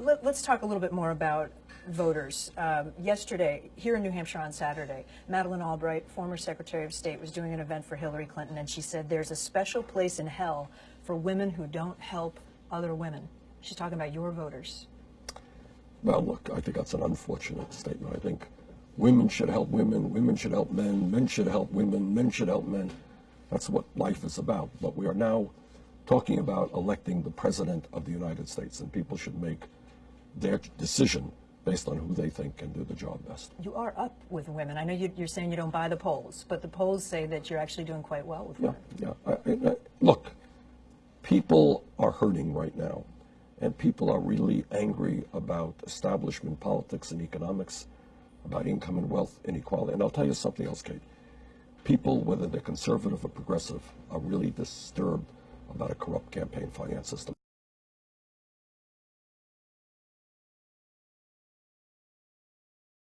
let, us talk a little bit more about voters. Um, yesterday, here in New Hampshire on Saturday, Madeleine Albright, former Secretary of State, was doing an event for Hillary Clinton, and she said there's a special place in hell for women who don't help other women. She's talking about your voters. Well, look, I think that's an unfortunate statement. I think women should help women, women should help men, men should help women, men should help men. That's what life is about. But we are now talking about electing the President of the United States, and people should make their decision based on who they think can do the job best. You are up with women. I know you, are saying you don't buy the polls, but the polls say that you're actually doing quite well with yeah, women. Yeah, I, I, look, people are hurting right now, and people are really angry about establishment politics and economics, about income and wealth inequality. And I'll tell you something else, Kate. People, whether they're conservative or progressive, are really disturbed about a corrupt campaign finance system.